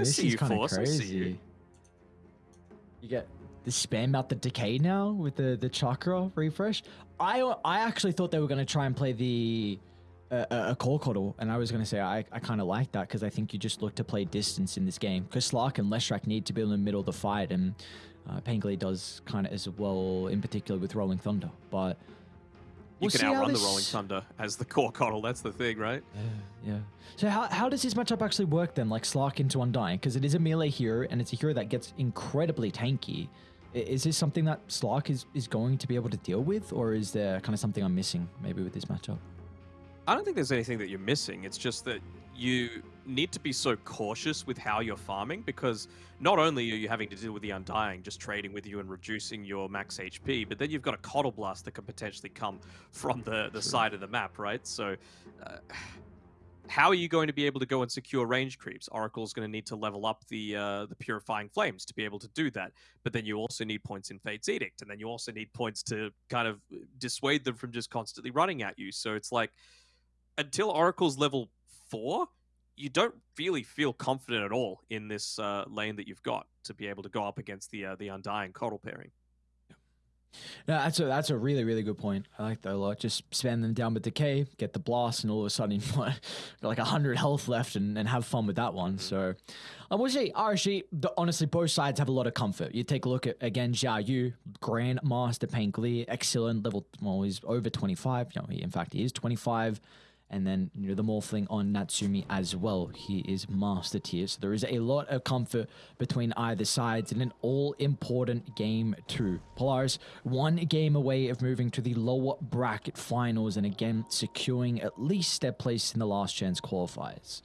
I This see is kind of Force. I see crazy. you. You get the spam out the decay now with the the chakra refresh. I I actually thought they were going to try and play the uh, a core KotL, and I was going to say I, I kind of like that because I think you just look to play distance in this game because Slark and Leshrac need to be in the middle of the fight, and uh, Pangli does kind of as well, in particular with Rolling Thunder. But You we'll can see how outrun the Rolling Thunder as the core KotL. That's the thing, right? Yeah, yeah. So how, how does this matchup actually work then, like Slark into Undying? Because it is a melee hero, and it's a hero that gets incredibly tanky. Is this something that Slark is, is going to be able to deal with, or is there kind of something I'm missing maybe with this matchup? I don't think there's anything that you're missing. It's just that you need to be so cautious with how you're farming because not only are you having to deal with the Undying just trading with you and reducing your max HP, but then you've got a KotL Blast that can potentially come from the, the side of the map, right? So, uh, how are you going to be able to go and secure range creeps? Oracle's going to need to level up the uh, the Purifying Flames to be able to do that. But then you also need points in Fate's Edict, and then you also need points to kind of dissuade them from just constantly running at you. So it's like until Oracle's level four, you don't really feel confident at all in this uh, lane that you've got to be able to go up against the uh, the Undying KotL pairing. No, that's a that's a really really good point. I like that a lot. Just spam them down with decay, get the blast, and all of a sudden you've got like hundred health left, and, and have fun with that one. So, I will say RSG. The, honestly, both sides have a lot of comfort. You take a look at again Jia Yu, Grandmaster Pain Glee, excellent level. Well, he's over twenty five. You know, he, in fact, he is twenty five. And then you know the Morphling on Natsumi as well. He is master tier, so there is a lot of comfort between either sides in an all-important game two. Polaris one game away of moving to the lower bracket finals, and again securing at least their place in the last chance qualifiers.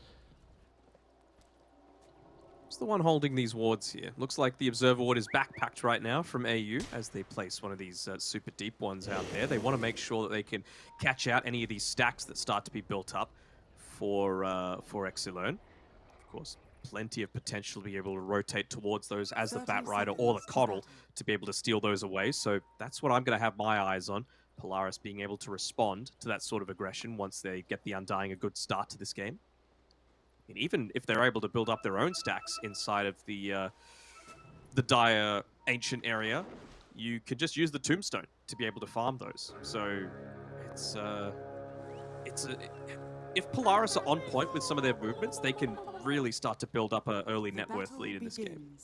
Who's the one holding these wards here? Looks like the Observer Ward is backpacked right now from AU as they place one of these uh, super deep ones out there. They want to make sure that they can catch out any of these stacks that start to be built up for uh, for Exilern. Of course, plenty of potential to be able to rotate towards those as the Batrider or the KotL to be able to steal those away. So that's what I'm going to have my eyes on. Polaris being able to respond to that sort of aggression once they get the Undying a good start to this game. Even if they're able to build up their own stacks inside of the uh, the dire ancient area, you can just use the tombstone to be able to farm those. So it's uh, it's a, if Polaris are on point with some of their movements, they can really start to build up an early net worth lead in this game.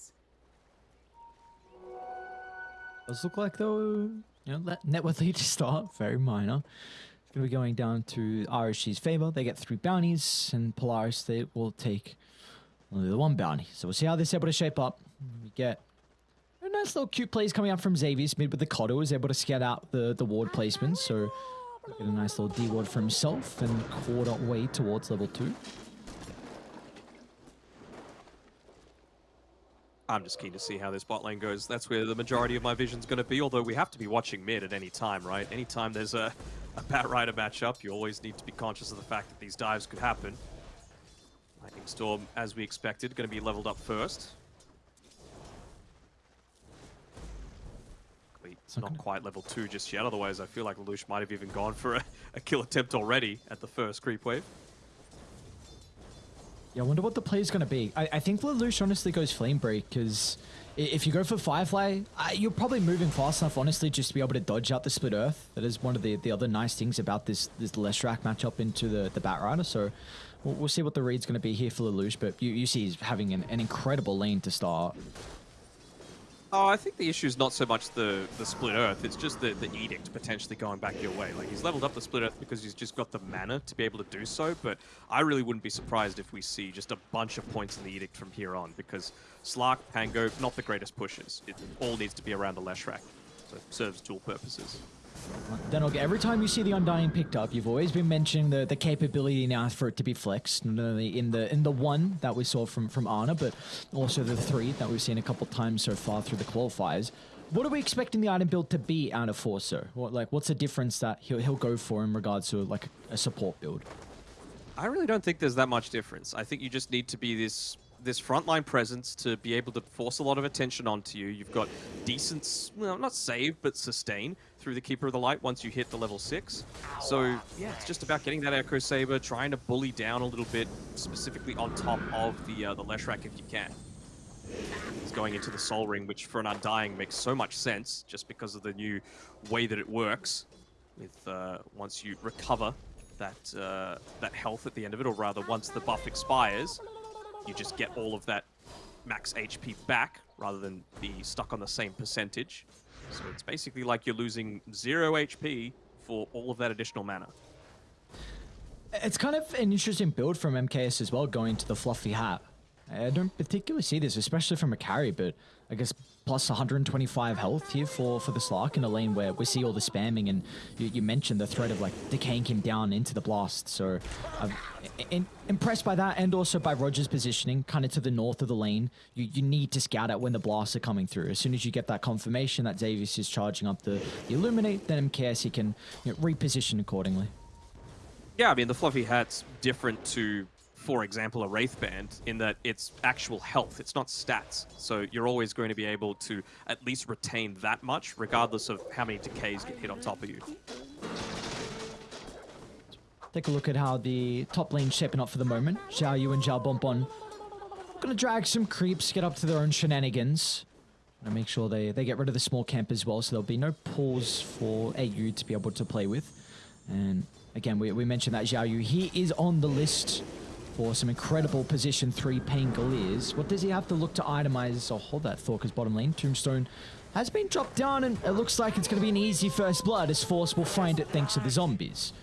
Does look like though, you know, net worth lead to start very minor. It's gonna be going down to RSG's favor. They get three bounties, and Polaris they will take only the one bounty. So we'll see how this is able to shape up. We get a nice little cute plays coming out from Xavier Mid with the KotL is able to scout out the the ward placements. So get a nice little D ward for himself and quarter way towards level two. I'm just keen to see how this bot lane goes. That's where the majority of my vision's going to be, although we have to be watching mid at any time, right? Anytime there's a, a Batrider matchup, you always need to be conscious of the fact that these dives could happen. Lightning Storm, as we expected, going to be leveled up first. It's not quite level 2 just yet, otherwise I feel like Lelouch might have even gone for a, a kill attempt already at the first creep wave. Yeah, I wonder what the play is going to be. I, I think Lelouch honestly goes Flame Break because if you go for Firefly, you're probably moving fast enough, honestly, just to be able to dodge out the Split Earth. That is one of the, the other nice things about this this Leshrac matchup into the, the Batrider. So we'll, we'll see what the read's going to be here for Lelouch. But you, you see he's having an, an incredible lane to start. Oh, I think the issue is not so much the, the split earth, it's just the, the edict potentially going back your way. Like, he's leveled up the split earth because he's just got the mana to be able to do so, but I really wouldn't be surprised if we see just a bunch of points in the edict from here on, because Slark, Pango, not the greatest pushes. It all needs to be around the Leshrac, so it serves dual purposes. Then okay, every time you see the Undying picked up, you've always been mentioning the, the capability now for it to be flexed. Not only in the in the one that we saw from from Ana, but also the three that we've seen a couple times so far through the qualifiers. What are we expecting the item build to be out of four? What like what's the difference that he'll he'll go for in regards to like a, support build? I really don't think there's that much difference. I think you just need to be this this frontline presence to be able to force a lot of attention onto you. You've got decent, well, not save, but sustain. Through the Keeper of the Light once you hit the level 6. So, yeah, it's just about getting that Echo Sabre, trying to bully down a little bit, specifically on top of the uh, the Leshrac if you can. He's going into the Soul Ring, which for an Undying makes so much sense, just because of the new way that it works. With uh, once you recover that uh, that health at the end of it, or rather, once the buff expires, you just get all of that max HP back, rather than be stuck on the same percentage. So it's basically like you're losing zero HP for all of that additional mana. It's kind of an interesting build from MKS as well, going to the fluffy hat. I don't particularly see this, especially from a carry, but I guess plus 125 health here for, for the Slark in a lane where we see all the spamming, and you, you mentioned the threat of like decaying him down into the blast. So um, I'm in, impressed by that, and also by Roger's positioning, kind of to the north of the lane. You, you need to scout out when the blasts are coming through. As soon as you get that confirmation that Xavius is charging up the, the Illuminate, then MKS he can you know, reposition accordingly. Yeah, I mean, the fluffy hat's different to for example, a Wraith Band in that it's actual health, it's not stats. So you're always going to be able to at least retain that much, regardless of how many decays get hit on top of you. Take a look at how the top lane's shaping up for the moment. Xiao Yu and Xiao Bonbon gonna drag some creeps, get up to their own shenanigans. And make sure they, they get rid of the small camp as well, so there'll be no pause for AU to be able to play with. And again, we, we mentioned that Xiao Yu, he is on the list for some incredible position 3 Pangoliers. What does he have to look to itemize? Oh, hold that thought, because bottom lane, Tombstone has been dropped down, and it looks like it's going to be an easy first blood, as Force will find it thanks to the zombies.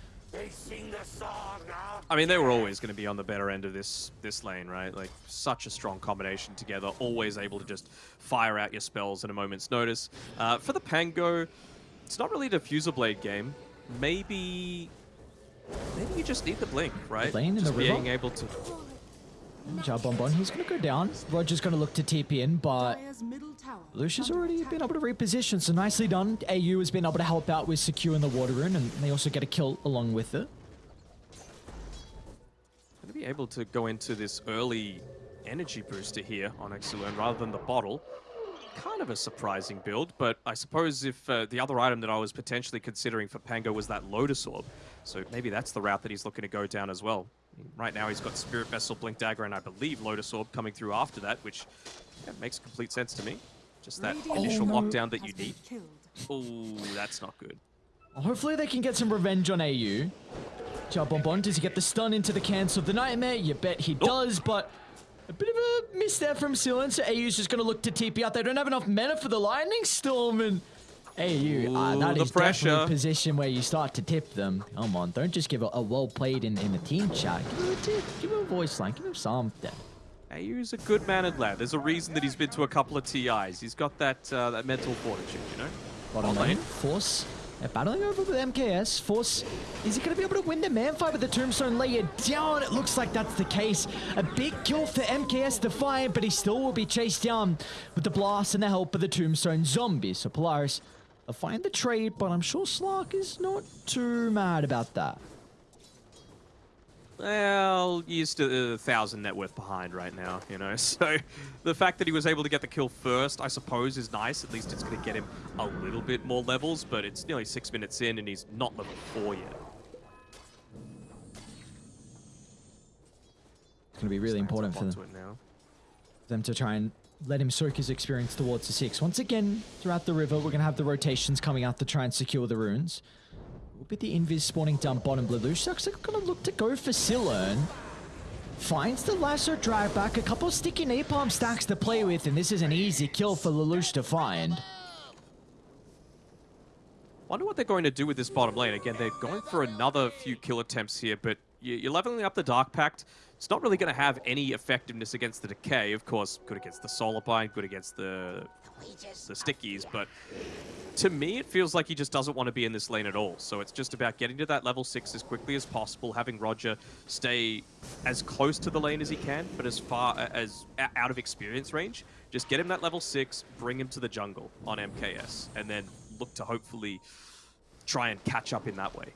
I mean, they were always going to be on the better end of this this lane, right? Like, such a strong combination together, always able to just fire out your spells at a moment's notice. Uh, for the Pango, it's not really a diffuser blade game. Maybe Maybe you just need the blink, right? Lane in just the river? being able to. Job Bonbon, he's going to go down. Roger's going to look to TP in, but Lucia's already been able to reposition, so nicely done. AU has been able to help out with securing the water rune, and they also get a kill along with it. Going to be able to go into this early energy booster here on Exilern rather than the bottle. Kind of a surprising build, but I suppose if uh, the other item that I was potentially considering for Pango was that Lotus Orb, so maybe that's the route that he's looking to go down as well. Right now he's got Spirit Vessel, Blink Dagger, and I believe Lotus Orb coming through after that, which yeah, makes complete sense to me. Just that initial no. lockdown that you need. Oh, that's not good. Hopefully they can get some revenge on AU. Bonbon, does he get the stun into the cancel of the Nightmare? You bet he does, but a bit of a miss there from Silen, so AU's just going to look to TP out. They don't have enough mana for the Lightning Storm, and Hey, you. Uh, that the is pressure. definitely a position where you start to tip them. Come on, don't just give a, a well played in, in the team chat. Give him a tip. Give him a voice line. Give him something. AU's a good mannered lad. There's a reason that he's been to a couple of TIs. He's got that uh, that mental fortitude, you know? Bottom lane. Force. They're battling over with MKS. Force, is he going to be able to win the man fight with the Tombstone layer down? It looks like that's the case. A big kill for MKS Defiant, but he still will be chased down with the blast and the help of the Tombstone zombies. So Polaris I find the trade, but I'm sure Slark is not too mad about that. Well, he's still a thousand net worth behind right now, you know. So the fact that he was able to get the kill first, I suppose, is nice. At least it's going to get him a little bit more levels, but it's nearly six minutes in and he's not level four yet. It's going to be really important for them, for them to try and let him soak his experience towards the six. Once again, throughout the river, we're going to have the rotations coming out to try and secure the runes. We'll be the invis spawning down bottom. Lelouch like going to look to go for Silern. Finds the lasso drag back, a couple sticky napalm stacks to play with, and this is an easy kill for Lelouch to find. Wonder what they're going to do with this bottom lane. Again, they're going for another few kill attempts here, but you're leveling up the Dark Pact. It's not really going to have any effectiveness against the Decay. Of course, good against the Solar good against the, the Stickies, but to me, it feels like he just doesn't want to be in this lane at all. So it's just about getting to that level 6 as quickly as possible, having Roger stay as close to the lane as he can, but as far as out of experience range. Just get him that level 6, bring him to the jungle on MKS, and then look to hopefully try and catch up in that way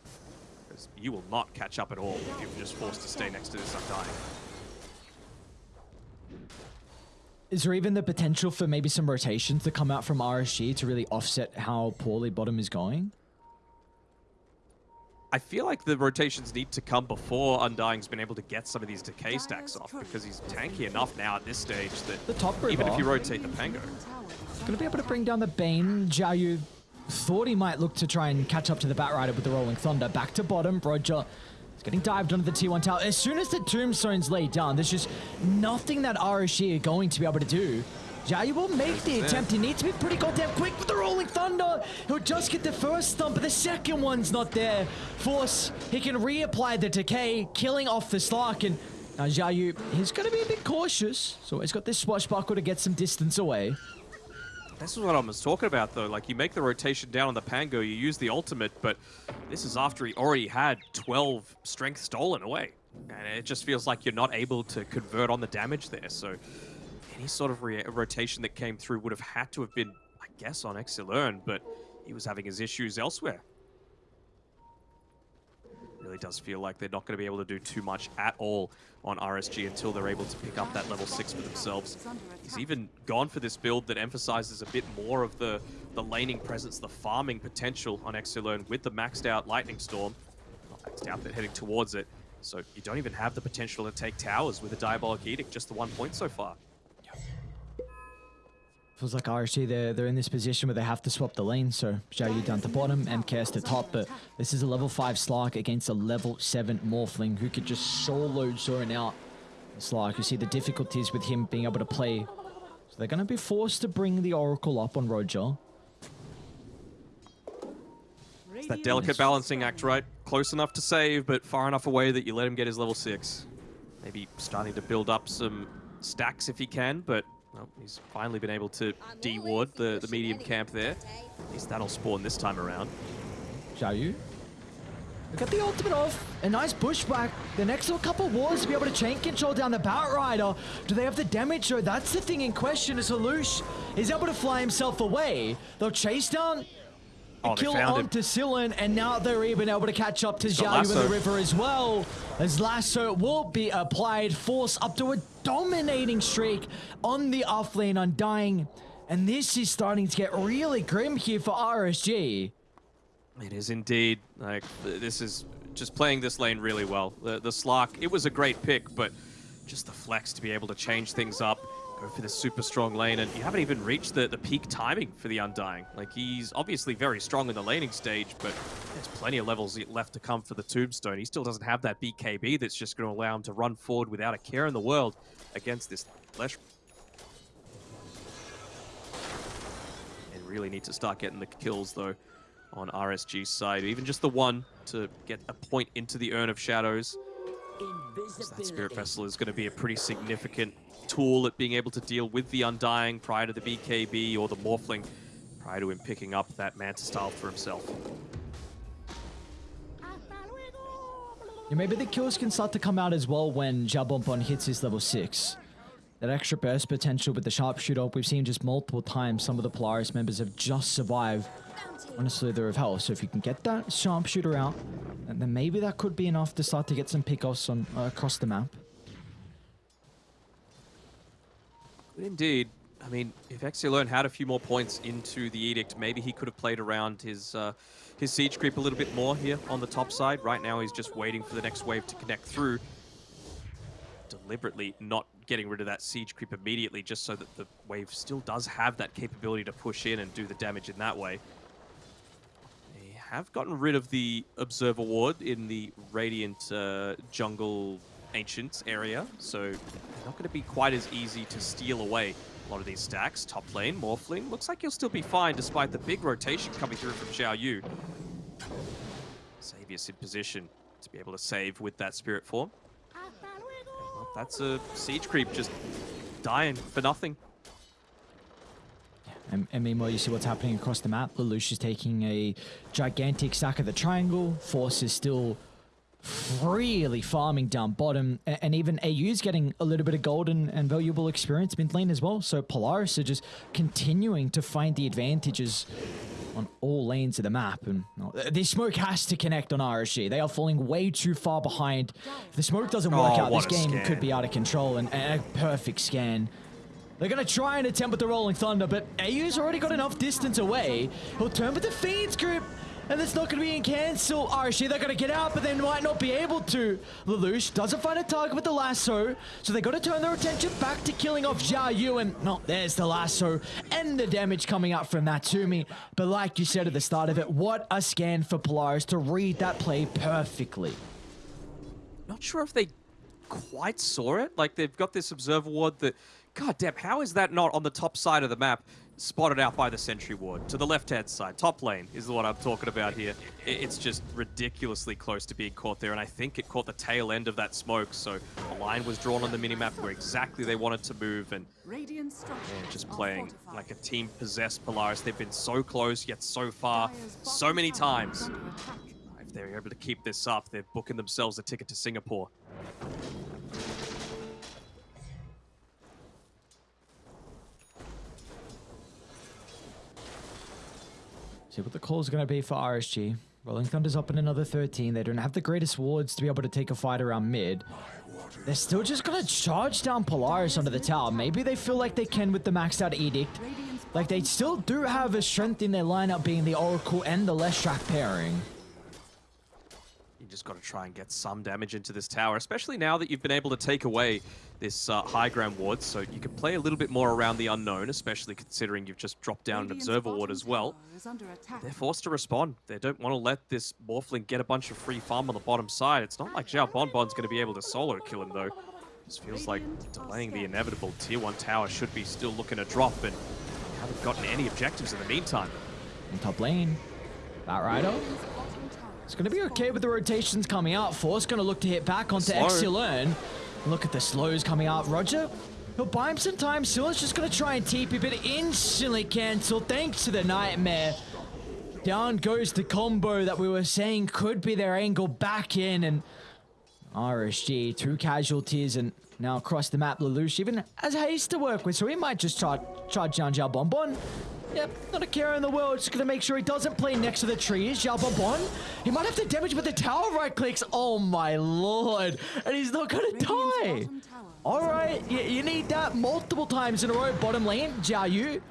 because you will not catch up at all if you're just forced to stay next to this Undying. Is there even the potential for maybe some rotations to come out from RSG to really offset how poorly bottom is going? I feel like the rotations need to come before Undying's been able to get some of these decay stacks off because he's tanky enough now at this stage that The top even if you rotate the Pango. Going to be able to bring down the Bane. Jiayu thought he might look to try and catch up to the Batrider with the Rolling Thunder. Back to bottom. Roger is getting dived under the T1 tower. As soon as the Tombstone's laid down, there's just nothing that RSG are going to be able to do. Jiayu will make the attempt. He needs to be pretty goddamn quick with the Rolling Thunder. He'll just get the first thump, but the second one's not there. Force, he can reapply the decay, killing off the Slark. And now Jiayu, he's going to be a bit cautious. So he's got this swashbuckle to get some distance away. This is what I was talking about, though. Like, you make the rotation down on the Pango, you use the ultimate, but this is after he already had 12 strength stolen away. And it just feels like you're not able to convert on the damage there. So, any sort of rotation that came through would have had to have been, I guess, on Exilern, but he was having his issues elsewhere. Really does feel like they're not going to be able to do too much at all on RSG until they're able to pick up that level 6 for themselves. He's even gone for this build that emphasizes a bit more of the, the laning presence, the farming potential on Exilern with the maxed out Lightning Storm. Not maxed out, but heading towards it. So you don't even have the potential to take towers with a Diabolic Edict, just the one point so far. Feels like RSG, they're, they're in this position where they have to swap the lane, so Xiaoyu down to bottom, MKS to top, but this is a level 5 Slark against a level 7 Morphling who could just solo zone out Slark. You see the difficulties with him being able to play. So they're going to be forced to bring the Oracle up on Roger. It's that delicate balancing act, right? Close enough to save, but far enough away that you let him get his level 6. Maybe starting to build up some stacks if he can, but well, he's finally been able to de-ward the, the medium camp there. At least that'll spawn this time around. Xiaoyu. Look at the ultimate off. A nice pushback. The next little couple walls to be able to chain control down the Batrider. Do they have the damage? So that's the thing in question. Is Lelouch is able to fly himself away. They'll chase down Oh, kill found him. onto Sillin, and now they're even able to catch up to got Xiaoyu in the river as well. As Lasso will be applied, force up to a dominating streak on the offlane Undying. And this is starting to get really grim here for RSG. It is indeed. Like, this is just playing this lane really well. The, the Slark, it was a great pick, but just the flex to be able to change things up, go for the super strong lane, and you haven't even reached the, the peak timing for the Undying. Like, he's obviously very strong in the laning stage, but there's plenty of levels left to come for the Tombstone. He still doesn't have that BKB that's just going to allow him to run forward without a care in the world against this Flesh. And really need to start getting the kills, though on RSG's side, even just the one to get a point into the Urn of Shadows. As That Spirit Vessel is going to be a pretty significant tool at being able to deal with the Undying prior to the BKB or the Morphling, prior to him picking up that Manta Style for himself. Yeah, maybe the kills can start to come out as well when Xiao Bonbon hits his level 6. That extra burst potential with the sharpshooter, we've seen just multiple times some of the Polaris members have just survived on a slither of hell. So if you can get that sharpshooter out, then maybe that could be enough to start to get some pickoffs on uh, across the map. Indeed, I mean, if Exilern had a few more points into the Edict, maybe he could have played around his uh, his siege creep a little bit more here on the top side. Right now, he's just waiting for the next wave to connect through. Deliberately not getting rid of that siege creep immediately, just so that the wave still does have that capability to push in and do the damage in that way. They have gotten rid of the Observer Ward in the Radiant uh, Jungle Ancients area, so not going to be quite as easy to steal away a lot of these stacks. Top lane, Morphling, looks like he'll still be fine despite the big rotation coming through from Xiao Yu. In position to be able to save with that Spirit Form. That's a Siege Creep just dying for nothing. And, and meanwhile, you see what's happening across the map. Lelouch is taking a gigantic sack of the triangle. Force is still really farming down bottom. a- And even AU's getting a little bit of gold and, and valuable experience mid lane as well. So Polaris are just continuing to find the advantages on all lanes of the map. And oh, well, this smoke has to connect on RSG. They are falling way too far behind. If the smoke doesn't work Oh, out, this game scan. could be out of control. And, and a perfect scan. They're going to try and attempt with the Rolling Thunder, but AU's already got enough distance away. He'll turn with the Fiend's Grip, and it's not going to be in cancel. RSG, they're going to get out, but they might not be able to. Lelouch doesn't find a target with the lasso, so they got to turn their attention back to killing off Xiao Yu, and no, there's the lasso and the damage coming up from that to me. But like you said at the start of it, what a scan for Polaris to read that play perfectly. Not sure if they quite saw it. Like, they've got this observer ward that God damn, how is that not on the top side of the map, spotted out by the sentry ward? To the left-hand side, top lane is what I'm talking about here. It's just ridiculously close to being caught there, and I think it caught the tail end of that smoke, so a line was drawn on the minimap where exactly they wanted to move, and yeah, just playing like a team possessed Polaris. They've been so close, yet so far, so many times. If they're able to keep this up, they're booking themselves a ticket to Singapore. See what the call is going to be for RSG. Rolling Thunder's up in another 13. They don't have the greatest wards to be able to take a fight around mid. They're still just going to charge down Polaris under the tower. Maybe they feel like they can with the maxed out Edict. Like, they still do have a strength in their lineup being the Oracle and the Leshrac pairing just got to try and get some damage into this tower, especially now that you've been able to take away this uh, high ground ward, so you can play a little bit more around the unknown, especially considering you've just dropped down an observer ward as well. They're forced to respond. They don't want to let this Morphling get a bunch of free farm on the bottom side. It's not like Xiao Bonbon's going to be able to solo kill him, though. This feels like delaying the inevitable. Tier 1 tower should be still looking to drop, and haven't gotten any objectives in the meantime. In top lane, that Batrider it's going to be okay with the rotations coming out. Force going to look to hit back onto Exilern. Look at the slows coming out. Roger, he'll buy him some time. Silas just going to try and TP, but instantly cancelled thanks to the Nightmare. Down goes the combo that we were saying could be their angle back in. And RSG, two casualties and now across the map, Lelouch even has haste to work with, so he might just charge, charge down Xiao Bonbon. Yep, not a care in the world. Just gonna make sure he doesn't play next to the trees. Xiao Bonbon. He might have to damage with the tower right clicks. Oh my lord. And he's not gonna die. Alright, you, you, need that multiple times in a row. Bottom lane, Xiao Yu.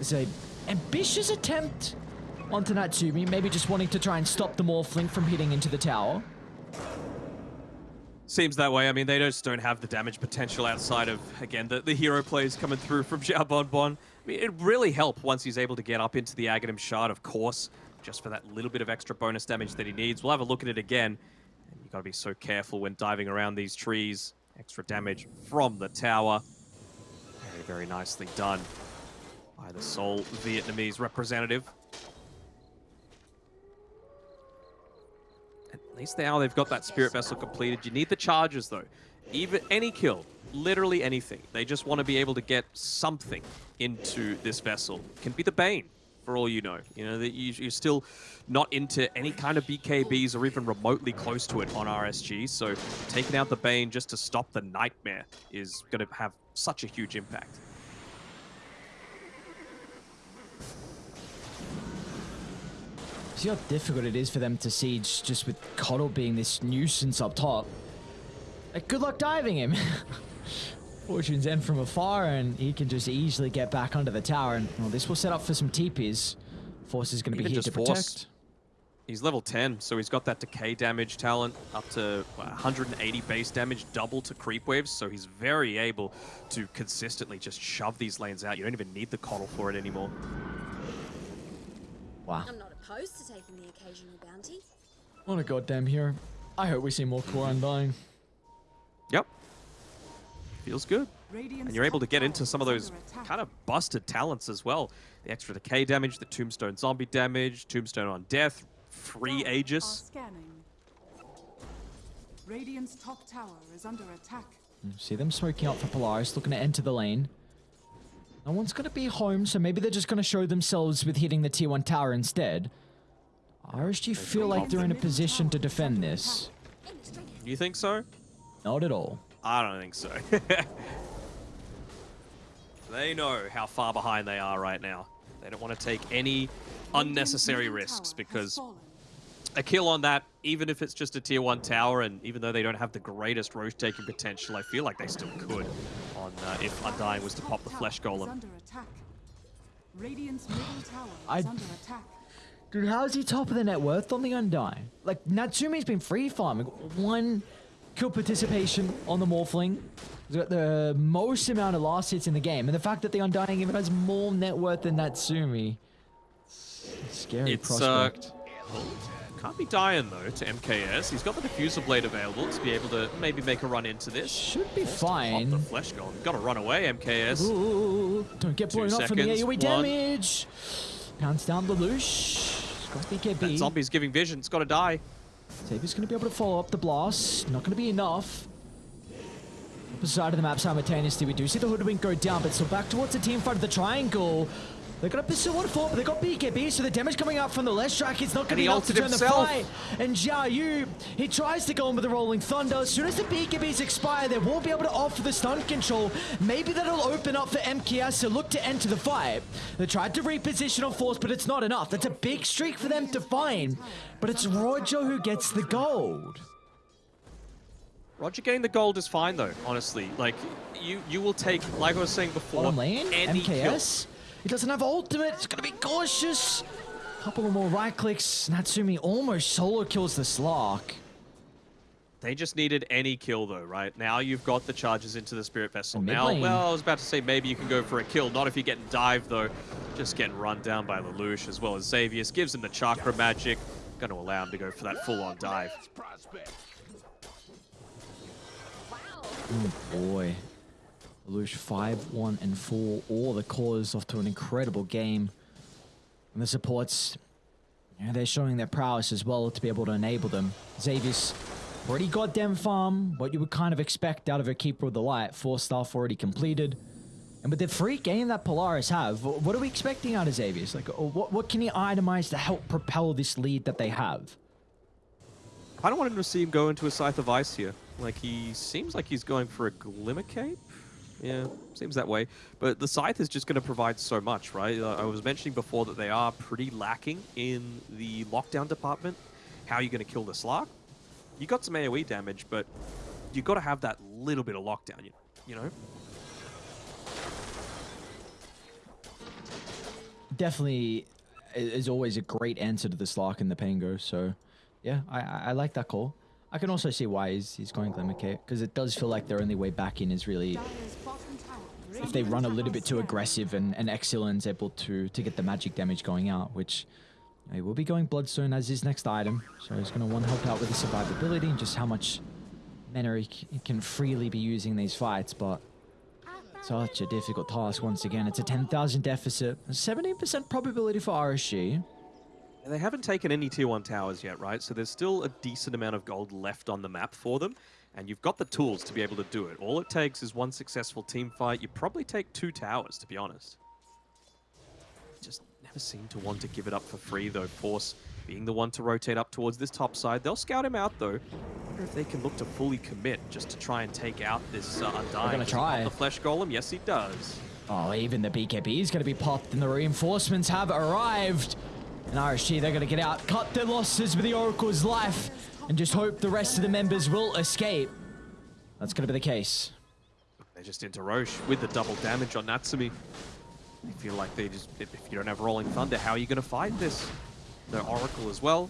It's a ambitious attempt onto Natsumi. Maybe just wanting to try and stop the Morphling from hitting into the tower. Seems that way. I mean, they just don't have the damage potential outside of, again, the, the hero plays coming through from Xiao Bonbon. I mean, it'd really help once he's able to get up into the Aghanim Shard, of course, just for that little bit of extra bonus damage that he needs. We'll have a look at it again. You've got to be so careful when diving around these trees. Extra damage from the tower. Very, very nicely done by the sole Vietnamese representative. At least now they've got that Spirit Vessel completed. You need the charges, though. Even any kill literally anything. They just want to be able to get something into this vessel. Can be the Bane, for all you know. You know, that you're still not into any kind of BKBs or even remotely close to it on RSG, so taking out the Bane just to stop the Nightmare is going to have such a huge impact. See how difficult it is for them to siege just with KotL being this nuisance up top. Like, good luck diving him. Fortune's End from afar, and he can just easily get back under the tower. And well, this will set up for some TPs. Force is going to be here to protect. Force. He's level 10, so he's got that decay damage talent up to 180 base damage, double to creep waves, so he's very able to consistently just shove these lanes out. You don't even need the KotL for it anymore. Wow. I'm not opposed to taking the occasional bounty. What a goddamn hero. I hope we see more Core Undying. Yep, feels good. And you're able to get into some of those kind of busted talents as well. The extra decay damage, the tombstone zombie damage, tombstone on death, free Aegis. Radiant's top tower is under attack. See them smoking out for Polaris, looking to enter the lane. No one's going to be home, so maybe they're just going to show themselves with hitting the tier 1 tower instead. RSG feel like they're in a position to defend this. Do you think so? Not at all. I don't think so. they know how far behind they are right now. They don't want to take any unnecessary risks because a kill on that, even if it's just a tier 1 tower, and even though they don't have the greatest roach taking potential, I feel like they still could on uh, if Undying was to pop the Flesh Golem. under attack. Radiant's middle tower I- is under attack. Dude, how is he top of the net worth on the Undying? Like, Natsumi's been free farming. One kill participation on the Morphling. He's got the most amount of last hits in the game. And the fact that the Undying even has more net worth than Natsumi. It's scary It's, uh, prospect. Can't be dying though to MKS. He's got the Diffuser Blade available to be able to maybe make a run into this. Should be Pop the. Flesh Golem. Got to run away, MKS. Ooh, don't get Two blown up from the AoE one. damage. Pounds down the Lelouch. Got That BKB. zombie's giving vision. It's got to die. Xavier's going to be able to follow up the blast. Not going to be enough. Opposite side of the map simultaneously. We do see the Hoodwink go down, but still back towards the team fight of the triangle. They're going to pursue one for, but they got BKB, so the damage coming out from the left strike is not going to be enough to turn himself. the fight. And Jia Yu, he tries to go in with the Rolling Thunder. As soon as the BKBs expire, they won't be able to offer the stun control. Maybe that'll open up for MKS to look to enter the fight. They tried to reposition on force, but it's not enough. That's a big streak for them to find. But it's Roger who gets the gold. Roger getting the gold is fine though, honestly. Like, you you will take, like I was saying before, any kill. MKS. He doesn't have ultimate. He's gonna be cautious. Couple of more right clicks. Natsumi almost solo kills the Slark. They just needed any kill though, right? Now you've got the charges into the Spirit Vessel. Now, lane. well, I was about to say maybe you can go for a kill. Not if you're getting dived though. Just getting run down by Lelouch as well as Xavius. Gives him the Chakra Magic. Going to allow him to go for that full-on dive. Oh boy. Lelouch 5, 1, and 4. All the callers off to an incredible game. And the supports, yeah, they're showing their prowess as well to be able to enable them. Xavius already got them farm, what you would kind of expect out of a Keeper of the Light. Force Staff already completed. And with the free game that Polaris have, what are we expecting out of Xavius? Like, uh, what, what can he itemize to help propel this lead that they have? I don't want him to see him go into a Scythe of Ice here. Like, he seems like he's going for a Glimmer Cape. Yeah, seems that way. But the Scythe is just going to provide so much, right? Uh, I was mentioning before that they are pretty lacking in the lockdown department. How are you going to kill the Slark? You got some AoE damage, but you got to have that little bit of lockdown, you, you know? definitely is always a great answer to the Slark and the Pango. So, yeah, I, I, like that call. I can also see why he's, he's going Glimmer Cape because it does feel like their only way back in is really Dire's bottom tower is if they run a little bit too aggressive and, and able to, to get the magic damage going out, which he will be going Bloodstone as his next item. So he's going to want to help out with the survivability and just how much mana he can freely be using these fights. But such a difficult task once again. It's a 10,000 deficit, a 17% probability for RSG. They haven't taken any tier 1 towers yet, right? So there's still a decent amount of gold left on the map for them. And you've got the tools to be able to do it. All it takes is one successful team fight. You probably take two towers, to be honest. Just never seem to want to give it up for free, though. Force being the one to rotate up towards this top side. They'll scout him out, though. wonder if they can look to fully commit just to try and take out this uh, Undying. gonna Does he pop try. The Flesh Golem? Yes, he does. Oh, even the BKB is going to be popped, and the reinforcements have arrived. And RSG, they're going to get out, cut their losses with the Oracle's life, and just hope the rest of the members will escape. That's going to be the case. They're just into Rosh with the double damage on Natsumi. They feel like they just, if you don't have Rolling Thunder, how are you going to fight this? The Oracle as well.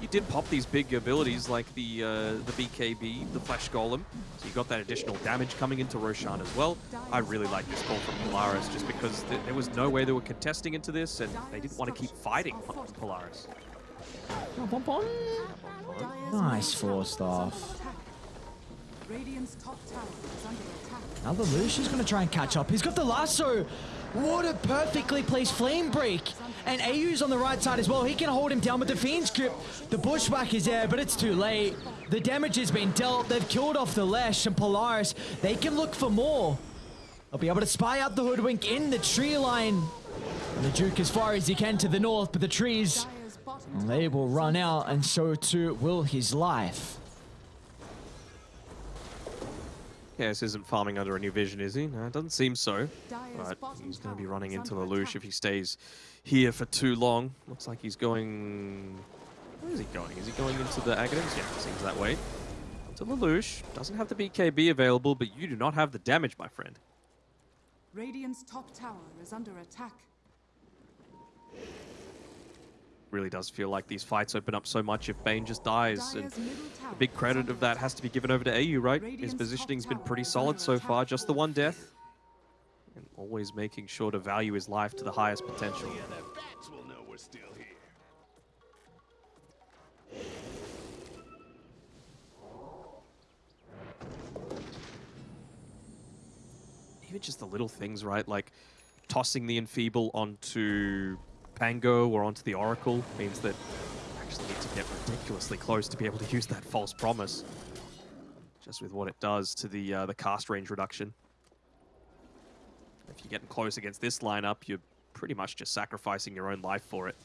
You did pop these big abilities like the uh, the BKB, the Flesh Golem, so you got that additional damage coming into Roshan as well. I really like this call from Polaris just because th there was no way they were contesting into this and they didn't want to keep fighting Polaris. Nice Force Staff. Now the Lucian's going to try and catch up. He's got the lasso. What a perfectly placed flame break. And AU's on the right side as well. He can hold him down with the Fiend's grip. The bushwhack is there, but it's too late. The damage has been dealt. They've killed off the Lesh and Polaris. They can look for more. They'll be able to spy out the Hoodwink in the tree line. And the Duke as far as he can to the north, but the trees, Dire's bottom well, tower they will run out, and so too will his life. Yeah, this isn't farming under a new vision, is he? No, it doesn't seem so. But he's going to be running into under Lelouch if he stays here for too long. Looks like he's going... Where is he going? Is he going into the Aghanims? Yeah, seems that way. Onto to Lelouch. Doesn't have the BKB available, but you do not have the damage, my friend. Radiant's top tower is under attack. Really does feel like these fights open up so much if Bane just dies. And Dire's middle tower the big credit of that has to be given over to AU, right? His positioning's been pretty solid so far, just the one death. And always making sure to value his life to the highest potential. The other bats will know we're still here. even just the little things, right? Like tossing the Enfeeble onto Pango or onto the Oracle means that you actually need to get ridiculously close to be able to use that false promise. Just with what it does to the uh, the cast range reduction. If you're getting close against this lineup, you're pretty much just sacrificing your own life for it.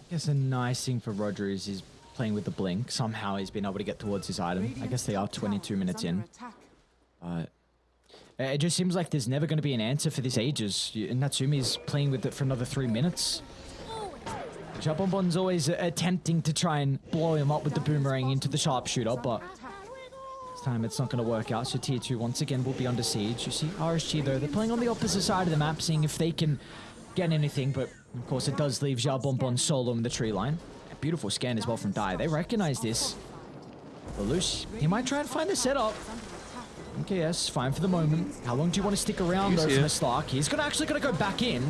I guess a nice thing for Roger is he's playing with the blink. Somehow he's been able to get towards his item. I guess they are 22 minutes in. attack. But uh, it just seems like there's never going to be an answer for this Aegis. Natsumi's playing with it for another three minutes. Jabonbon's always uh, attempting to try and blow him up with the boomerang into the sharpshooter, but this time it's not going to work out. So tier 2 once again will be under siege. You see RSG though, they're playing on the opposite side of the map, seeing if they can get anything, but of course it does leave Jabonbon solo in the tree line. A beautiful scan as well from Dai. They recognize this. Lelouch, he might try and find the setup. Okay, yes, fine for the moment. How long do you want to stick around He's though here. for Slark? He's gonna actually gonna go back in.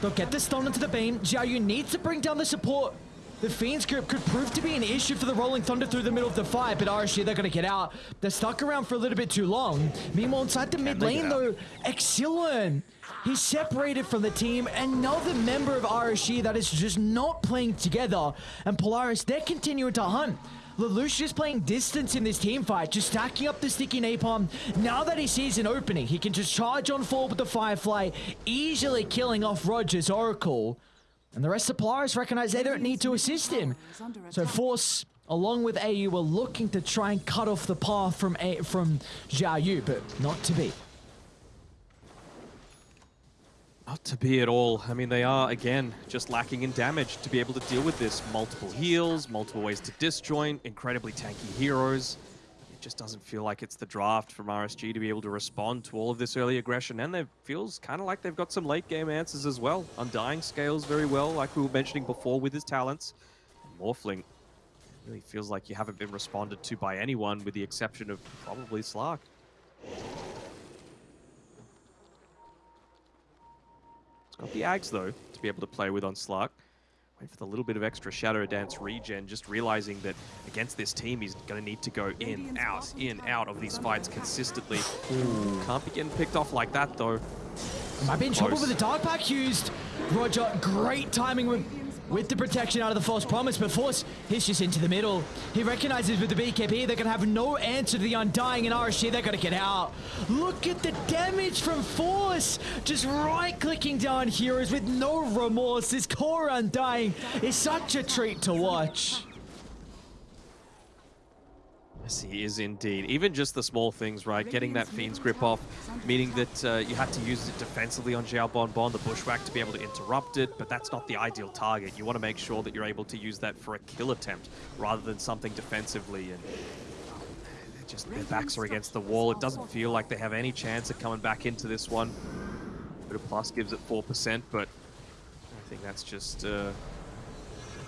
They'll get this stun into the Bane. Xiaoyu needs to bring down the support. The Fiend's grip could prove to be an issue for the Rolling Thunder through the middle of the fight, but RSG, they're gonna get out. They're stuck around for a little bit too long. Meanwhile, inside the mid lane though, Exilern, he's separated from the team. Another member of RSG that is just not playing together. And Polaris, they're continuing to hunt. Lelouch is playing distance in this team fight, just stacking up the sticky napalm. Now that he sees an opening, he can just charge on forward with the Firefly, easily killing off Rogers Oracle. And the rest of Polaris recognize they don't need to assist him. So Force, along with AU, were looking to try and cut off the path from A from Xiao Yu, but not to be. Not to be at all. I mean, they are, again, just lacking in damage to be able to deal with this. Multiple heals, multiple ways to disjoint, incredibly tanky heroes. It just doesn't feel like it's the draft from RSG to be able to respond to all of this early aggression. And it feels kind of like they've got some late game answers as well. Undying scales very well, like we were mentioning before with his talents. Morphling really feels like you haven't been responded to by anyone with the exception of probably Slark. Got the Ags, though, to be able to play with on Slark. Wait for the little bit of extra Shadow Dance regen, just realizing that against this team, he's going to need to go in, out, in, out of these fights consistently. Can't be getting picked off like that, though. Might be in trouble with the Dark Pact used. Roger, great timing with, with the protection out of the false promise, but Force, he's just into the middle. He recognizes with the BKB, they're going to have no answer to the Undying and RSG, they're going to get out. Look at the damage from Force. Just right-clicking down heroes with no remorse. This core Undying is such a treat to watch. Yes, he is indeed. Even just the small things, right? Getting that Fiend's grip off, meaning that uh, you had to use it defensively on Xiao Bon Bon, the Bushwhack, to be able to interrupt it, but that's not the ideal target. You want to make sure that you're able to use that for a kill attempt rather than something defensively. And just their backs are against the wall. It doesn't feel like they have any chance of coming back into this one. Bit of plus gives it 4%, but I think that's just uh,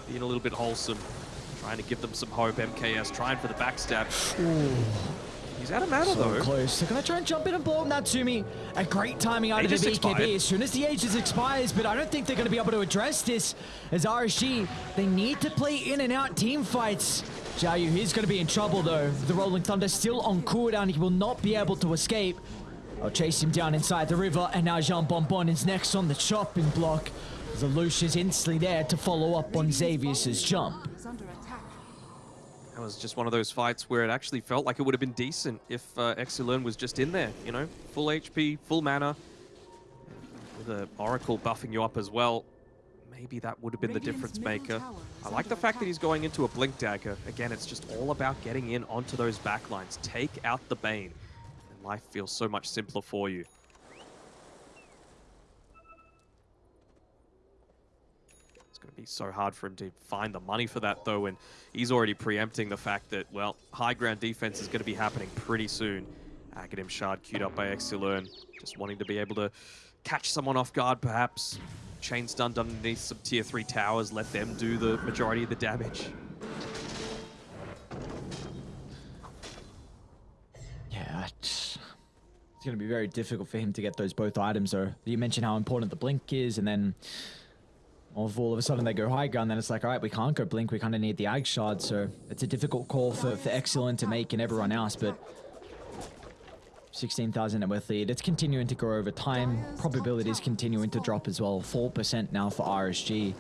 being a little bit wholesome. Trying to give them some hope. MKS trying for the backstab. He's out of mana So though. close. They're going to try and jump in and blow up Natsumi. A great timing out Aegis of the BKB expired. as soon as the Aegis expires, but I don't think they're going to be able to address this as RSG. They need to play in and out team fights. Yu, he's going to be in trouble though. The Rolling Thunder still on cooldown. He will not be able to escape. I'll chase him down inside the river, and now Jean Bonbon is next on the chopping block. The is instantly there to follow up on Xavier's jump. Attack. That was just one of those fights where it actually felt like it would have been decent if uh, Exilern was just in there, you know? Full HP, full mana. With the Oracle buffing you up as well. Maybe that would have been the difference maker. I like the fact that he's going into a Blink Dagger. Again, it's just all about getting in onto those backlines. Take out the Bane. And life feels so much simpler for you. Going to be so hard for him to find the money for that, though, and he's already preempting the fact that, well, high ground defense is going to be happening pretty soon. Aghanim Shard queued up by Exilern, just wanting to be able to catch someone off guard, perhaps. Chain stunned underneath some tier 3 towers, let them do the majority of the damage. Yeah, it's, it's going to be very difficult for him to get those both items, though. You mentioned how important the blink is, and then of all of a sudden they go high ground, then it's like, all right, we can't go blink, we kind of need the Ag Shard, so it's a difficult call for, for Exilern to make and everyone else, but 16,000 net worth lead. It's continuing to grow over time. Probability is continuing to drop as well. 4% now for RSG.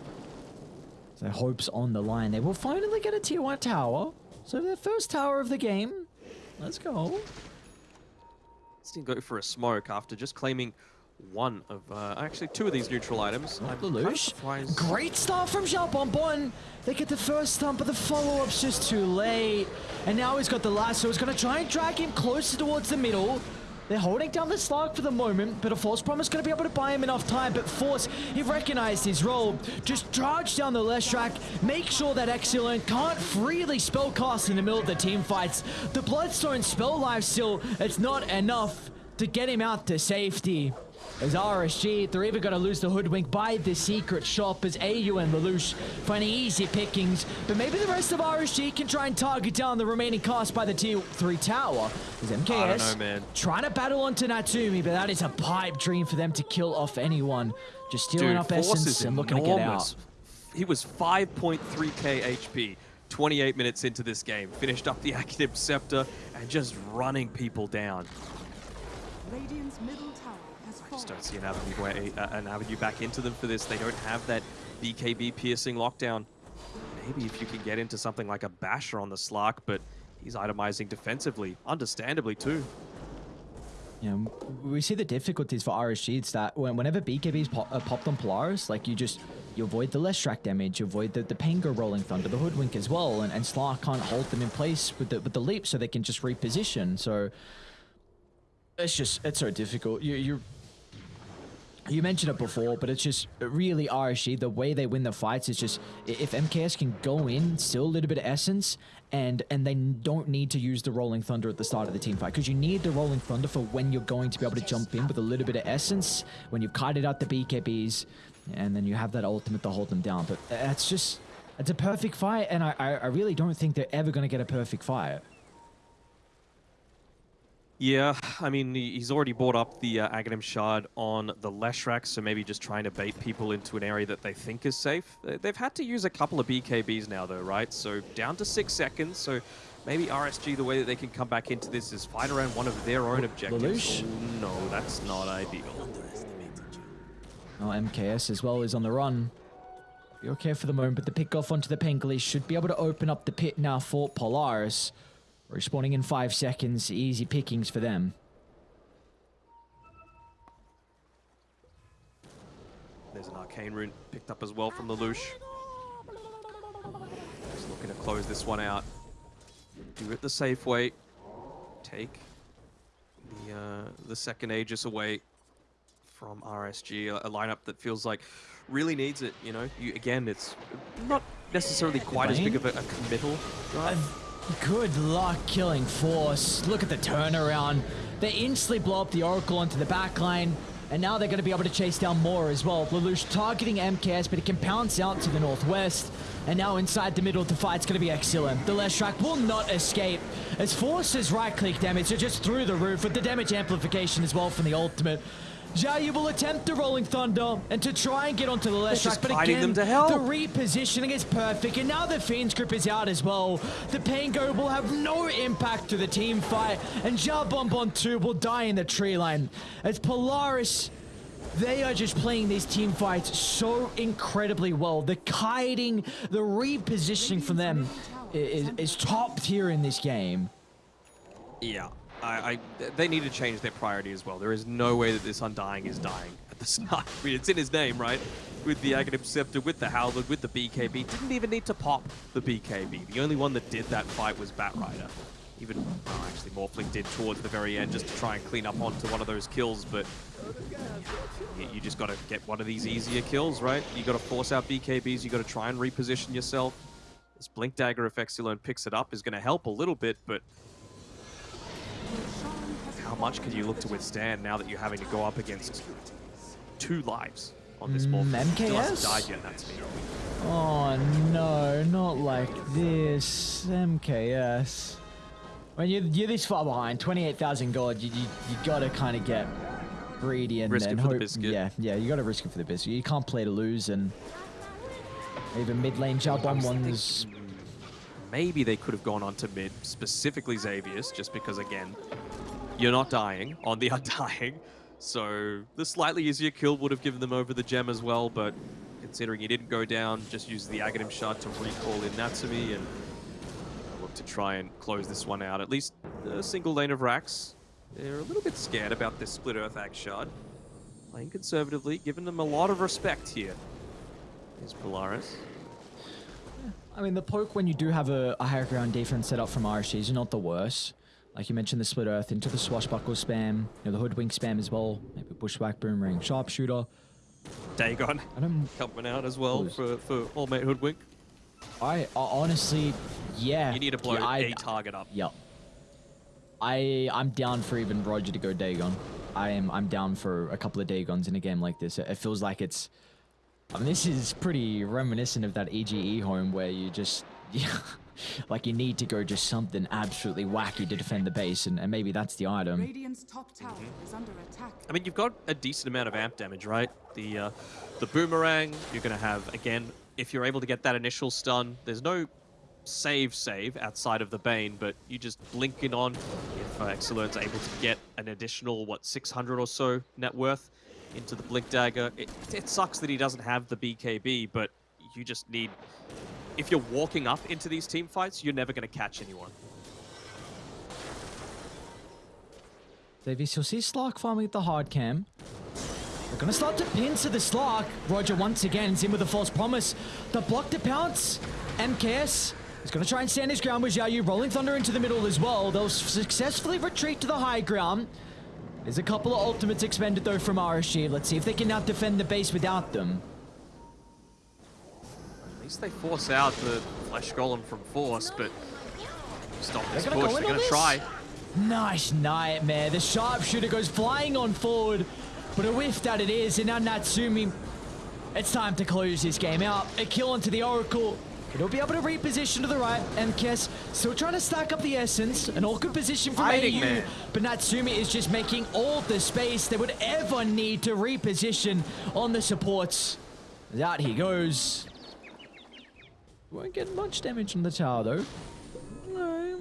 So hopes on the line. They will finally get a tier 1 tower. So their first tower of the game. Let's go. Let's go for a smoke after just claiming one of, uh, actually two of these neutral items. I'm kind of Lelouch. Great start from Xiao Bonbon. They get the first stump, but the follow-up's just too late. And now he's got the last, so he's going to try and drag him closer towards the middle. They're holding down the Slark for the moment, but a False Promise going to be able to buy him enough time. But Force, he recognized his role. Just charge down the Leshrac, make sure that Exilern can't freely spellcast in the middle of the team fights. The Bloodstone spell lifesteal, it's not enough to get him out to safety. As RSG, they're even going to lose the Hoodwink by the secret shop as AU and Lelouch finding easy pickings. But maybe the rest of RSG can try and target down the remaining cost by the tier 3 tower. As MKS I don't know, man. trying to battle onto Natsumi, but that is a pipe dream for them to kill off anyone. Just stealing Dude, up essence is and looking to get out. He was 5.3k HP, 28 minutes into this game. Finished up the Active Scepter and just running people down. Radiant's middle tower has I just don't see an avenue, way, uh, an avenue back into them for this. They don't have that BKB piercing lockdown. Maybe if you can get into something like a Basher on the Slark, but he's itemizing defensively, understandably too. Know, we see the difficulties for RSG. It's that when, whenever BKB's pop, uh, popped on Polaris, like you just you avoid the Leshrac damage, you avoid the, the Pango rolling thunder, the hoodwink as well, and, and Slark can't hold them in place with the with the leap, so they can just reposition. So it's just it's so difficult. You you you mentioned it before, but it's just really RSG. The way they win the fights is just if MKS can go in, still a little bit of essence, and and they don't need to use the Rolling Thunder at the start of the team fight because you need the Rolling Thunder for when you're going to be able to jump in with a little bit of essence when you've kited out the BKBs, and then you have that ultimate to hold them down. But uh, that's just it's a perfect fight, and I I, I really don't think they're ever going to get a perfect fight. Yeah, I mean, he's already bought up the uh, Aghanim Shard on the Leshrac, so maybe just trying to bait people into an area that they think is safe. They- They've had to use a couple of BKBs now, though, right? So down to six seconds, so maybe RSG, the way that they can come back into this is fight around one of their own objectives. Oh, no, that's not ideal. Oh, MKS as well is on the run. Be okay for the moment, but the pick off onto the Pengli should be able to open up the pit now for Polaris. Respawning in five seconds, easy pickings for them. There's an Arcane Rune picked up as well from the Lelouch. Just looking to close this one out. Do it the safe way. Take the uh, the second Aegis away from RSG, a, lineup that feels like really needs it. You know, you, again, it's not necessarily quite as big of a, a committal. drive. Good luck killing Force. Look at the turnaround. They instantly blow up the Oracle onto the back line. And now they're going to be able to chase down more as well. Lelouch targeting MKS, but it can pounce out to the northwest. And now inside the middle of the fight's going to be excellent. The Leshrac will not escape. As Force's right-click damage are just through the roof with the damage amplification as well from the ultimate. Xiaoyu will attempt the Rolling Thunder and to try and get onto the Leshrac, just but again, them to hell. the repositioning is perfect, and now the Fiend's Grip is out as well. The Pango will have no impact to the team fight, and Xiao Bonbon 2 will die in the tree line. As Polaris, they are just playing these team fights so incredibly well. The kiting, the repositioning from them is, is top tier in this game. Yeah, I, I, they need to change their priority as well. There is no way that this Undying is dying at the start. I mean, it's in his name, right? With the Aghanim Scepter, with the Howland, with the BKB. Didn't even need to pop the BKB. The only one that did that fight was Batrider. Even, oh, actually, Morphling did towards the very end just to try and clean up onto one of those kills, but you, you just got to get one of these easier kills, right? You got to force out BKBs, you got to try and reposition yourself. This Blink Dagger, if Exilern picks it up, is going to help a little bit, but how much can you look to withstand now that you're having to go up against two lives on this Mm, Morphling? Still hasn't MKS? died yet, that's me. Oh no, not like this. MKS. When you're, you're this far behind, 28,000 gold, you, you, you gotta kind of get greedy and, Risk it and for the hope. biscuit. Yeah, yeah, you gotta risk it for the biscuit. You can't play to lose and even mid lane jump on ones. Maybe they could have gone on to mid, specifically Xavius, just because, again, you're not dying on the undying. So the slightly easier kill would have given them over the gem as well, but considering he didn't go down, just used the Aghanim shard to recall in Natsumi and look to try and close this one out. At least a single lane of racks. They're a little bit scared about this split Earth Ag shard. Playing conservatively, giving them a lot of respect here. Is Polaris. I mean, the poke when you do have a, a higher ground defense set up from RSG is not the worst. Like you mentioned, the split earth into the swashbuckle spam, you know, the hoodwink spam as well. Maybe bushwhack, boomerang, sharpshooter. Dagon coming out as well for, for All Mate Hoodwink. I uh, honestly, yeah. You need to blow yeah, I, a target up. Yep. I I'm down for even Roger to go Dagon. I am I'm down for a couple of Dagons in a game like this. It, it feels like it's. I mean, this is pretty reminiscent of that EGE home where you just. Yeah, like you need to go just something absolutely wacky to defend the base, and, and maybe that's the item. Radiant's top tower is under attack. I mean, you've got a decent amount of amp damage, right? The uh, the boomerang, you're going to have, again, if you're able to get that initial stun, there's no save save outside of the Bane, but you just blink it on if uh, Exilern's able to get an additional, what, 600 or so net worth into the Blink Dagger. It, it sucks that he doesn't have the BKB, but you just need... If you're walking up into these team fights, you're never going to catch anyone. Davies, you'll see Slark farming at the hard cam. They're gonna start to pin to the Slark. Roger once again is in with a false promise. The block to pounce. MKS is gonna try and stand his ground with Xiaoyu rolling Thunder into the middle as well. They'll successfully retreat to the high ground. There's a couple of ultimates expended though from RSG. Let's see if they can now defend the base without them. At least they force out the Flesh Golem from Force, but stop this gonna push. They're going to try. Nice nightmare. The sharpshooter goes flying on forward, but a whiff that it is, and now Natsumi. It's time to close this game out. A kill onto the Oracle. It'll be able to reposition to the right, and Kess still trying to stack up the essence. An awkward position from Hiding AU, there. but Natsumi is just making all the space they would ever need to reposition on the supports. Out he goes. Won't get much damage on the tower though. No.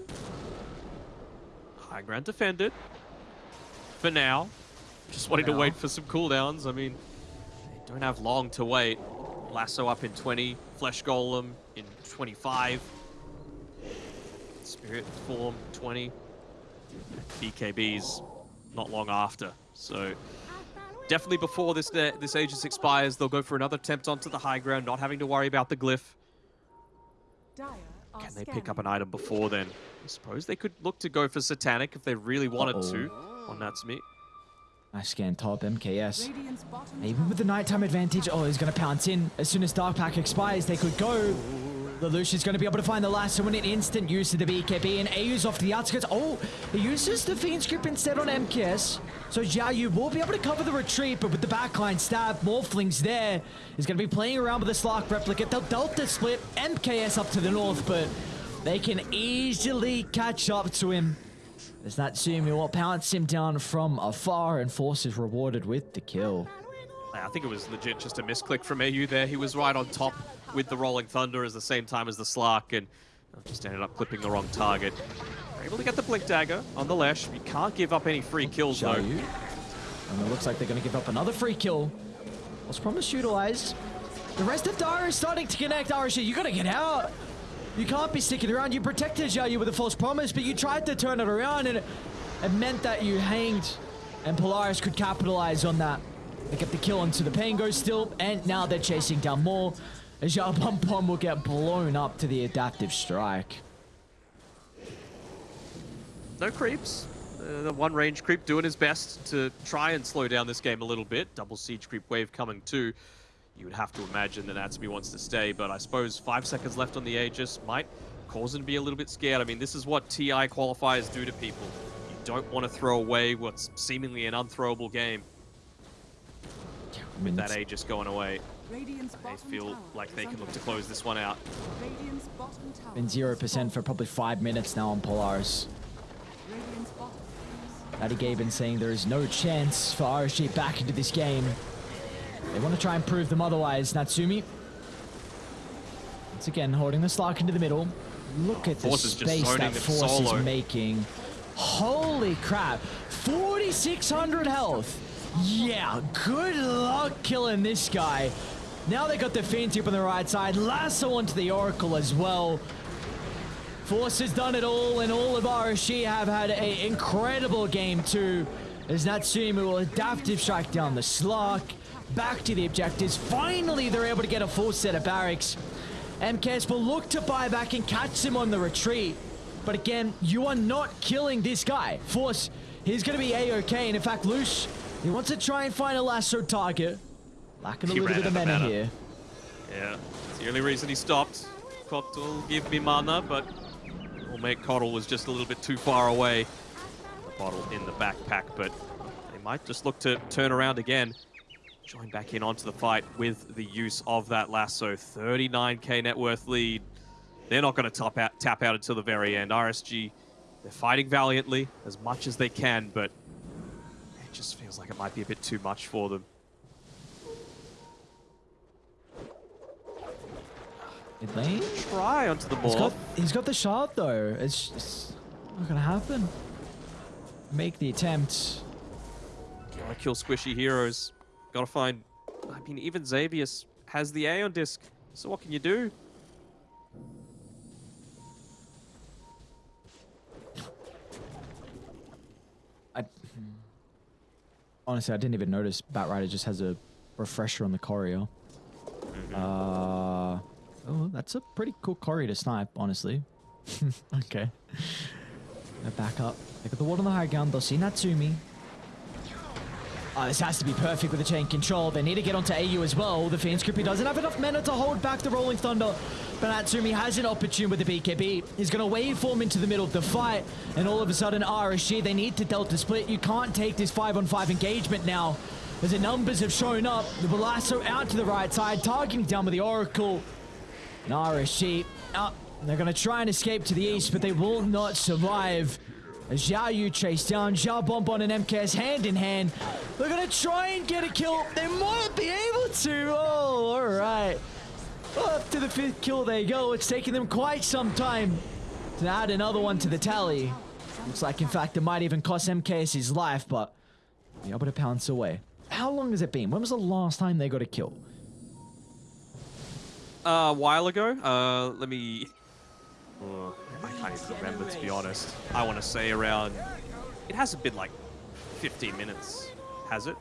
High ground defended. For now. Just wanting to wait for some cooldowns. I mean, they don't have long to wait. Lasso up in 20. Flesh Golem in 25. Spirit Form 20. BKB's not long after. So definitely before this this Aegis expires, they'll go for another attempt onto the high ground, not having to worry about the glyph. Can they pick up an item before then? I suppose they could look to go for Satanic if they really wanted to on Natsumi. Nice scan top, MKS. Even with the nighttime advantage, oh, he's going to pounce in. As soon as Dark Pact expires, they could go. Lelouch's going to be able to find the last one in instant use of the BKB, and AU's off to the outskirts. Oh, he uses the Fiend's Grip instead on MKS. So Xiaoyu will be able to cover the retreat, but with the backline stab, Morphling's there. He's going to be playing around with the Slark replicate. They'll Delta split MKS up to the north, but they can easily catch up to him. As Natsumi will pounce him down from afar, and Force is rewarded with the kill. I think it was legit just a misclick from AU there. He was right on top with the Rolling Thunder at the same time as the Slark and uh, just ended up clipping the wrong target. We're able to get the Blink Dagger on the Lesh. You can't give up any free kills though. Xiaoyu. And it looks like they're going to give up another free kill. Was promised utilized. The rest of Dara is starting to connect. Arashi, you got to get out. You can't be sticking around. You protected Xiaoyu with a false promise, but you tried to turn it around, and it, it meant that you hanged. And Polaris could capitalize on that. They get the kill onto the pain goes still, and now they're chasing down more. As Xiao Bonbon will get blown up to the adaptive strike. no creeps. Uh, the one range creep doing his best to try and slow down this game a little bit. Double siege creep wave coming too. You would have to imagine that Natsumi wants to stay, but I suppose five seconds left on the Aegis might cause him to be a little bit scared. I mean, this is what TI qualifiers do to people. You don't want to throw away what's seemingly an unthrowable game I mean, with that it's- Aegis going away. Radiant's They feel like they can look to close this one out. Radiant's been zero percent for probably five minutes now on Polaris. Radiant's bottom Gaben saying there is no chance for RSG back into this game. They want to try and prove them otherwise. Natsumi. Once again, holding the Slark into the middle. Look at the Force space that Force solo. is making. Holy crap. 4,600 health. Yeah, good luck killing this guy. Now they got the Fiend Tip on the right side. Lasso onto the Oracle as well. Force has done it all, and all of RSG have had an incredible game too. As Natsumi will adaptive strike down the Slark, back to the objectives. Finally, they're able to get a full set of barracks. MKS will look to buy back and catch him on the retreat. But again, you are not killing this guy. Force, he's going to be A-OK. And in fact, Lush, he wants to try and find a lasso target. Lacking a He little bit of mana mana. here. Yeah, it's the only reason he stopped. Will give me mana, but will make Coddle was just a little bit too far away. The bottle in the backpack, but they might just look to turn around again. Join back in onto the fight with the use of that lasso. 39k net worth lead. They're not going to tap out, tap out until the very end. RSG, they're fighting valiantly as much as they can, but it just feels like it might be a bit too much for them. Mid lane. Try onto the He's ball. got, he's got the shard though. It's just not gonna happen. Make the attempt. Gotta kill squishy heroes. Gotta find. I mean, even Xavius has the Aeon disc. So what can you do? I hmm. honestly I didn't even notice Batrider just has a refresher on the courier. Uh oh, that's a pretty cool courier to snipe, honestly. okay. Back up. They got the ward on the high ground. They'll see Natsumi. Oh, this has to be perfect with the chain control. They need to get onto AU as well. The Fiend Scrippy doesn't have enough mana to hold back the Rolling Thunder. But Natsumi has an opportunity with the BKB. He's going to waveform into the middle of the fight. And all of a sudden, RSG, they need to Delta split. You can't take this 5 on 5 engagement now. As the numbers have shown up, the Balasso out to the right side, targeting down with the Oracle. And RSG, up. Uh, they're going to try and escape to the east, but they will not survive. As Xiao Yu chase down, Xiao Bonbon and MKS hand in hand. They're going to try and get a kill. They might be able to. Oh, all right. Up to the fifth kill they go. It's taken them quite some time to add another one to the tally. Looks like, in fact, it might even cost MKS his life, but be able to pounce away. How long has it been? When was the last time they got a kill? Uh, a while ago. Uh, let me. Oh, I can't even remember to be honest. I want to say around. It hasn't been like 15 minutes, has it?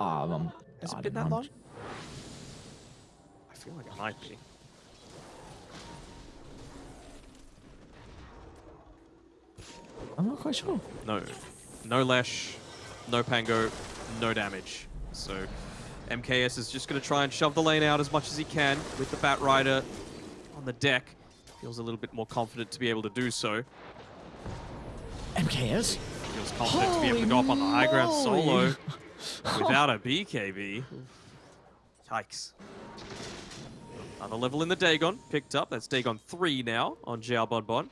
Um, um, Has I it been that know. long? I feel like it might be. I'm not quite sure. No. No Lesh, no Pango, no damage. So MKS is just going to try and shove the lane out as much as he can with the Batrider on the deck. Feels a little bit more confident to be able to do so. MKS? Feels confident to be able to go up on the high ground solo without a BKB. Yikes. Another level in the Dagon picked up. That's Dagon 3 now on Xiao Bonbon.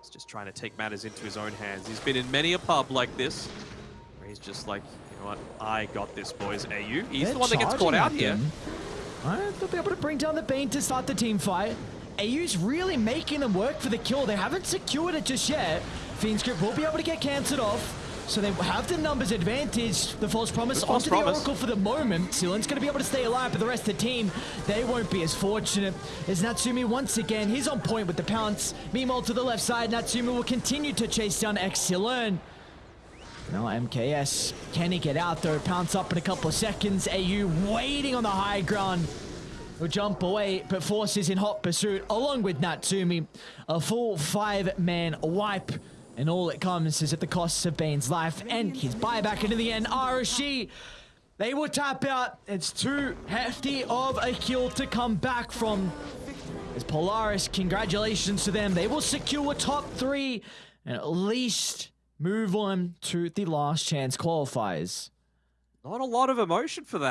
He's just trying to take matters into his own hands. He's been in many a pub like this where he's just like, you know what, I got this, boys. AU, he's They're the one that gets caught out here. them. Alright, they'll be able to bring down the Bane to start the team fight. AU's really making them work for the kill. They haven't secured it just yet. Fiend Script will be able to get cancelled off. So they have the numbers advantage. The false promise The false onto promise. the Oracle for the moment. Sealan's going to be able to stay alive, but the rest of the team, they won't be as fortunate. As Natsumi once again, he's on point with the pounce. Meanwhile, to the left side, Natsumi will continue to chase down Exilern. No, MKS, can he get out though? Pounce up in a couple of seconds. AU waiting on the high ground. Will jump away, but forces in hot pursuit along with Natsumi. A full five-man wipe. And all it comes is at the cost of Bane's life and his buyback. And in the end, RSG, they will tap out. It's too hefty of a kill to come back from. As Polaris, congratulations to them. They will secure a top three and at least move on to the last chance qualifiers. Not a lot of emotion for that.